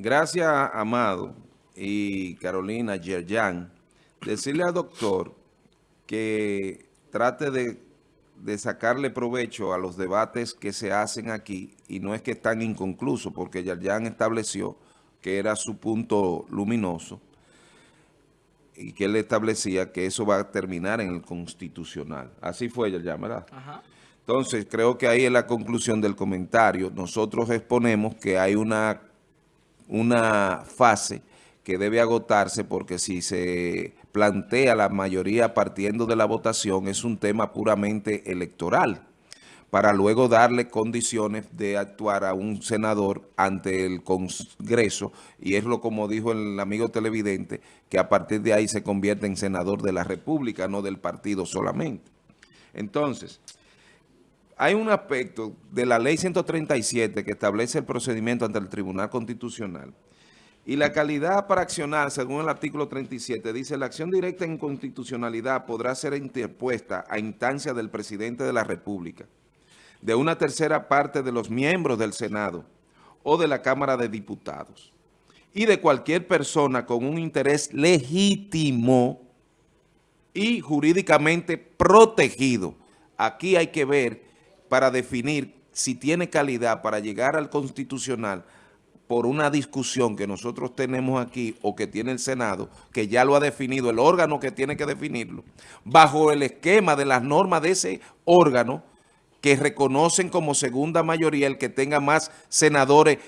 gracias, Amado y Carolina Yerjan, decirle al doctor que trate de, de, sacarle provecho a los debates que se hacen aquí y no es que están inconclusos, porque Yerjan estableció que era su punto luminoso y que él establecía que eso va a terminar en el constitucional. Así fue Yerjan, ¿verdad? Ajá. Entonces, creo que ahí es la conclusión del comentario. Nosotros exponemos que hay una, una fase que debe agotarse porque si se plantea la mayoría partiendo de la votación es un tema puramente electoral para luego darle condiciones de actuar a un senador ante el Congreso, y es lo como dijo el amigo televidente, que a partir de ahí se convierte en senador de la República, no del partido solamente. Entonces, hay un aspecto de la ley 137 que establece el procedimiento ante el Tribunal Constitucional y la calidad para accionar, según el artículo 37, dice la acción directa en constitucionalidad podrá ser interpuesta a instancia del presidente de la República, de una tercera parte de los miembros del Senado o de la Cámara de Diputados y de cualquier persona con un interés legítimo y jurídicamente protegido. Aquí hay que ver para definir si tiene calidad para llegar al constitucional por una discusión que nosotros tenemos aquí o que tiene el Senado, que ya lo ha definido el órgano que tiene que definirlo, bajo el esquema de las normas de ese órgano que reconocen como segunda mayoría el que tenga más senadores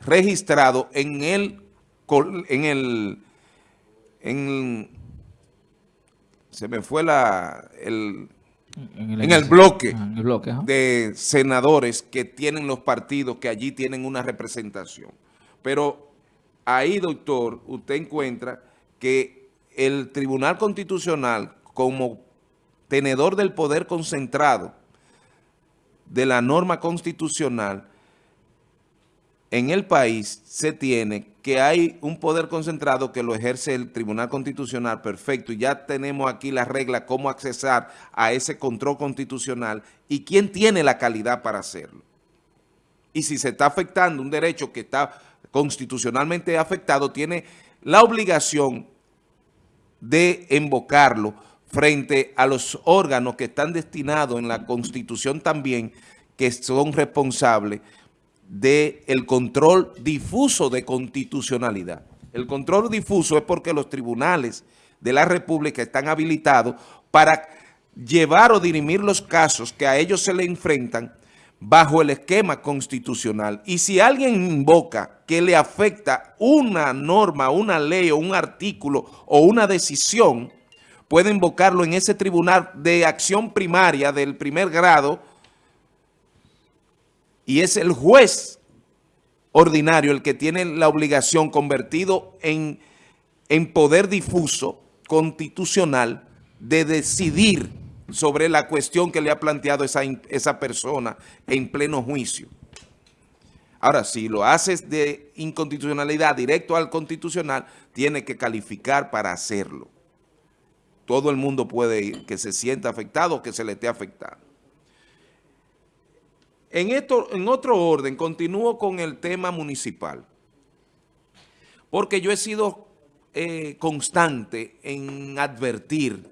registrados en el, en el, se me fue la, el, en el, bloque, de senadores que tienen los partidos que allí tienen una representación. Pero ahí, doctor, usted encuentra que el Tribunal Constitucional, como tenedor del poder concentrado de la norma constitucional, en el país se tiene que hay un poder concentrado que lo ejerce el Tribunal Constitucional, perfecto, y ya tenemos aquí la regla cómo accesar a ese control constitucional y quién tiene la calidad para hacerlo. Y si se está afectando un derecho que está constitucionalmente afectado, tiene la obligación de invocarlo frente a los órganos que están destinados en la Constitución también, que son responsables del control difuso de constitucionalidad. El control difuso es porque los tribunales de la República están habilitados para llevar o dirimir los casos que a ellos se le enfrentan bajo el esquema constitucional. Y si alguien invoca que le afecta una norma, una ley o un artículo o una decisión, puede invocarlo en ese tribunal de acción primaria del primer grado y es el juez ordinario el que tiene la obligación convertido en, en poder difuso constitucional de decidir sobre la cuestión que le ha planteado esa, esa persona en pleno juicio. Ahora, si lo haces de inconstitucionalidad directo al constitucional, tiene que calificar para hacerlo. Todo el mundo puede que se sienta afectado o que se le esté afectando. En, esto, en otro orden, continúo con el tema municipal. Porque yo he sido eh, constante en advertir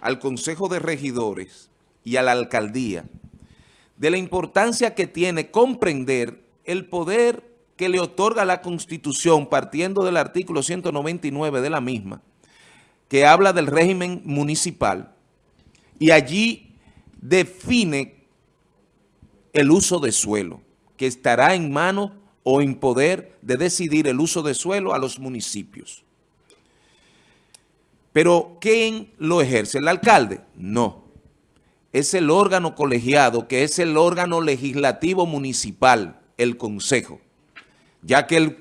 al Consejo de Regidores y a la Alcaldía de la importancia que tiene comprender el poder que le otorga la Constitución partiendo del artículo 199 de la misma, que habla del régimen municipal y allí define el uso de suelo, que estará en mano o en poder de decidir el uso de suelo a los municipios. Pero ¿quién lo ejerce? ¿El alcalde? No. Es el órgano colegiado, que es el órgano legislativo municipal, el consejo. Ya que el,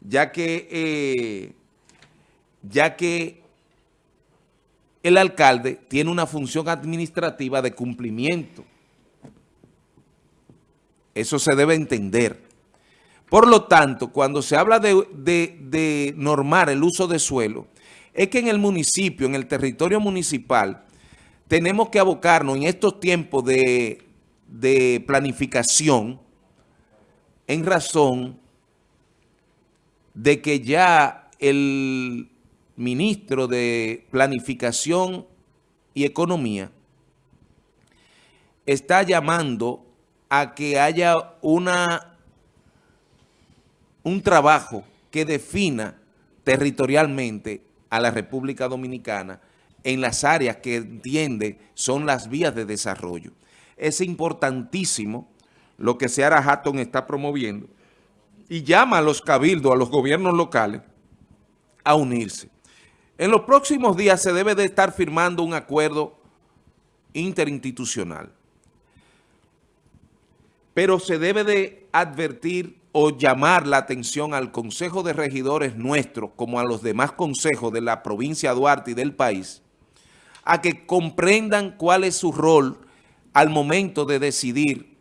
ya que, eh, ya que el alcalde tiene una función administrativa de cumplimiento eso se debe entender. Por lo tanto, cuando se habla de, normar el uso de suelo, es que en el municipio, en el territorio municipal, tenemos que abocarnos en estos tiempos de, planificación en razón de que ya el ministro de Planificación y Economía está llamando a que haya una, un trabajo que defina territorialmente a la República Dominicana en las áreas que entiende son las vías de desarrollo. Es importantísimo lo que Seara Hatton está promoviendo y llama a los cabildos, a los gobiernos locales, a unirse. En los próximos días se debe de estar firmando un acuerdo interinstitucional. Pero se debe de advertir o llamar la atención al Consejo de Regidores nuestro, como a los demás consejos de la provincia de Duarte y del país, a que comprendan cuál es su rol al momento de decidir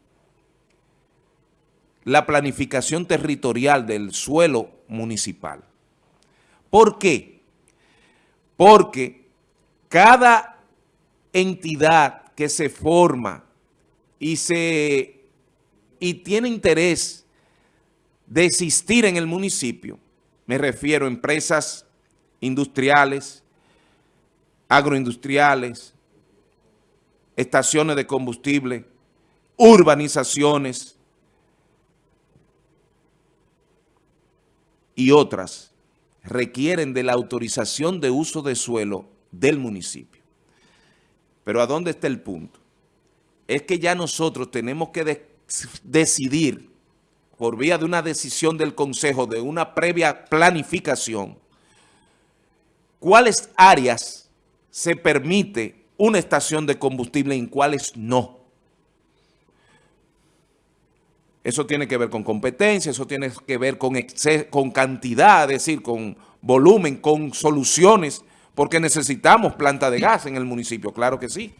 la planificación territorial del suelo municipal. ¿Por qué? Porque cada entidad que se forma y, se, y tiene interés de existir en el municipio, me refiero a empresas industriales, agroindustriales, estaciones de combustible, urbanizaciones y otras requieren de la autorización de uso de suelo del municipio. Pero ¿a dónde está el punto? Es que ya nosotros tenemos que decidir por vía de una decisión del Consejo, de una previa planificación, cuáles áreas se permite una estación de combustible y cuáles no. Eso tiene que ver con competencia, eso tiene que ver con, con cantidad, es decir, con volumen, con soluciones, porque necesitamos planta de gas en el municipio, claro que sí.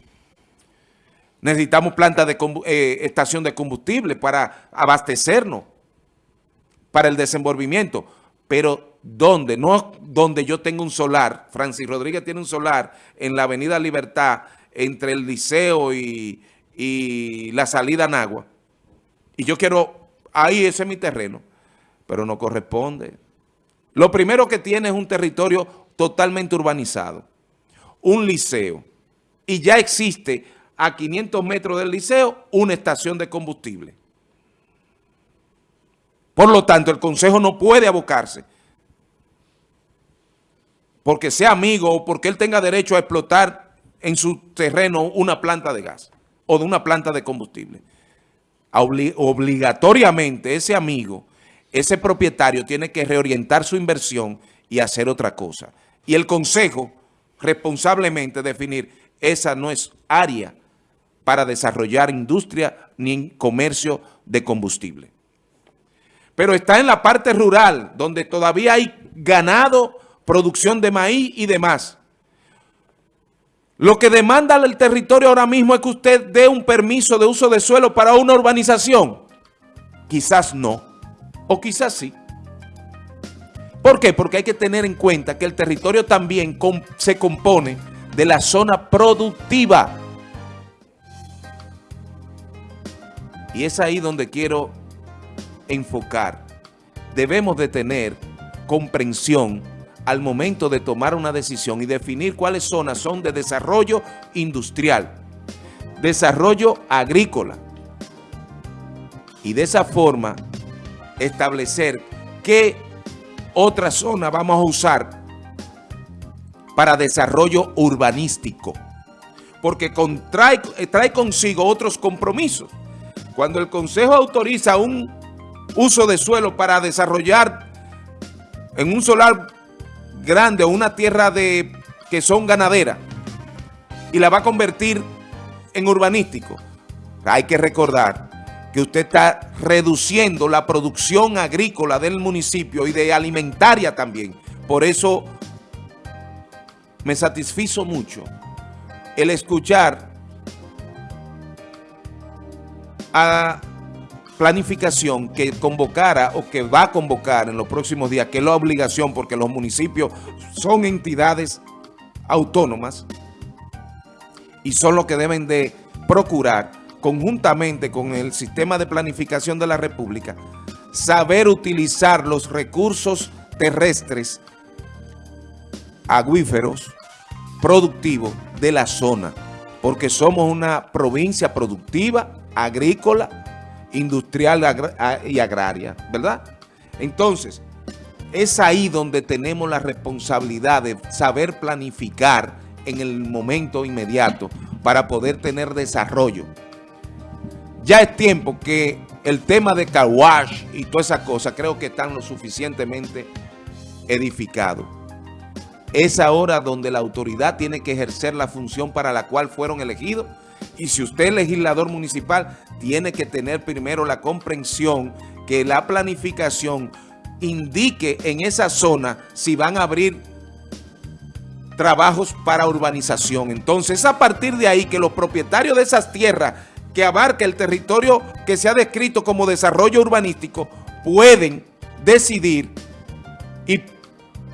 Necesitamos planta de eh, estación de combustible para abastecernos, para el desenvolvimiento. Pero ¿dónde? No donde yo tengo un solar. Francis Rodríguez tiene un solar en la Avenida Libertad, entre el Liceo y, y la salida Nagua. Y yo quiero, ahí ese es mi terreno, pero no corresponde. Lo primero que tiene es un territorio totalmente urbanizado, un liceo, y ya existe a 500 metros del liceo una estación de combustible. Por lo tanto, el Consejo no puede abocarse porque sea amigo o porque él tenga derecho a explotar en su terreno una planta de gas o de una planta de combustible obligatoriamente ese amigo, ese propietario tiene que reorientar su inversión y hacer otra cosa. Y el consejo responsablemente definir, esa no es área para desarrollar industria ni comercio de combustible. Pero está en la parte rural, donde todavía hay ganado, producción de maíz y demás. Lo que demanda el territorio ahora mismo es que usted dé un permiso de uso de suelo para una urbanización. Quizás no, o quizás sí. ¿Por qué? Porque hay que tener en cuenta que el territorio también se compone de la zona productiva. Y es ahí donde quiero enfocar. Debemos de tener comprensión al momento de tomar una decisión y definir cuáles zonas son de desarrollo industrial, desarrollo agrícola. Y de esa forma establecer qué otra zona vamos a usar para desarrollo urbanístico. Porque trae, trae consigo otros compromisos. Cuando el Consejo autoriza un uso de suelo para desarrollar en un solar grande o una tierra de que son ganaderas y la va a convertir en urbanístico, hay que recordar que usted está reduciendo la producción agrícola del municipio y de alimentaria también. Por eso me satisfizo mucho el escuchar a planificación que convocara o que va a convocar en los próximos días, que es la obligación porque los municipios son entidades autónomas y son los que deben de procurar conjuntamente con el sistema de planificación de la República saber utilizar los recursos terrestres, acuíferos, productivos de la zona, porque somos una provincia productiva, agrícola, industrial y agraria, ¿verdad? Entonces, es ahí donde tenemos la responsabilidad de saber planificar en el momento inmediato para poder tener desarrollo. Ya es tiempo que el tema de Kawash y toda esa cosa creo que están lo suficientemente edificados. Es ahora donde la autoridad tiene que ejercer la función para la cual fueron elegidos y si usted es legislador municipal, tiene que tener primero la comprensión que la planificación indique en esa zona si van a abrir trabajos para urbanización. Entonces, a partir de ahí que los propietarios de esas tierras que abarca el territorio que se ha descrito como desarrollo urbanístico pueden decidir y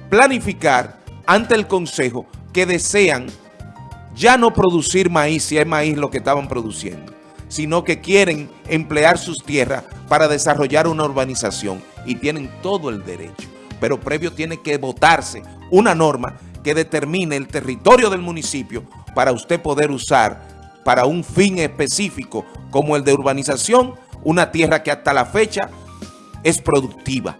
planificar ante el Consejo que desean ya no producir maíz, si es maíz lo que estaban produciendo, sino que quieren emplear sus tierras para desarrollar una urbanización y tienen todo el derecho. Pero previo tiene que votarse una norma que determine el territorio del municipio para usted poder usar para un fin específico como el de urbanización, una tierra que hasta la fecha es productiva.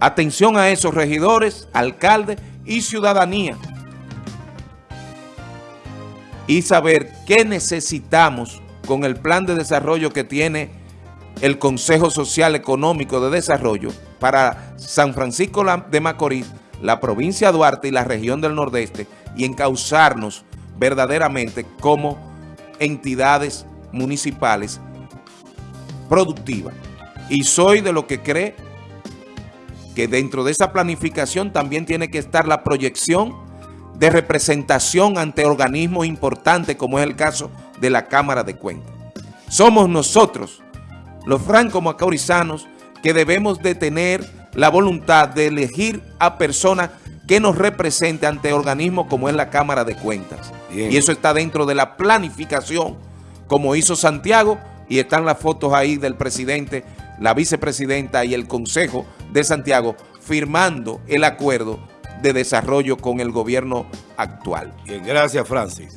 Atención a esos regidores, alcaldes y ciudadanía. Y saber qué necesitamos con el plan de desarrollo que tiene el Consejo Social Económico de Desarrollo para San Francisco de Macorís, la provincia de Duarte y la región del Nordeste y encauzarnos verdaderamente como entidades municipales productivas. Y soy de lo que cree que dentro de esa planificación también tiene que estar la proyección de representación ante organismos importantes como es el caso de la Cámara de Cuentas. Somos nosotros, los franco-macorizanos, que debemos de tener la voluntad de elegir a personas que nos represente ante organismos como es la Cámara de Cuentas. Y eso está dentro de la planificación, como hizo Santiago, y están las fotos ahí del presidente, la vicepresidenta y el Consejo de Santiago firmando el acuerdo de desarrollo con el gobierno actual. Bien, gracias Francis.